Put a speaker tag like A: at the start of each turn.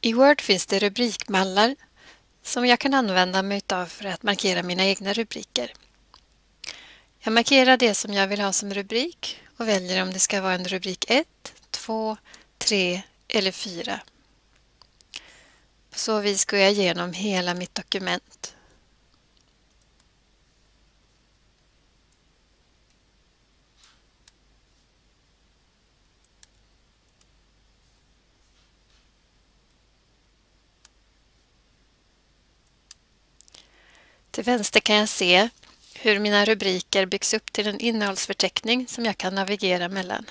A: I Word finns det rubrikmallar som jag kan använda mig av för att markera mina egna rubriker. Jag markerar det som jag vill ha som rubrik och väljer om det ska vara en rubrik 1, 2, 3 eller 4. På så vis går jag igenom hela mitt dokument. Till vänster kan jag se hur mina rubriker byggs upp till en innehållsförteckning som jag kan navigera mellan.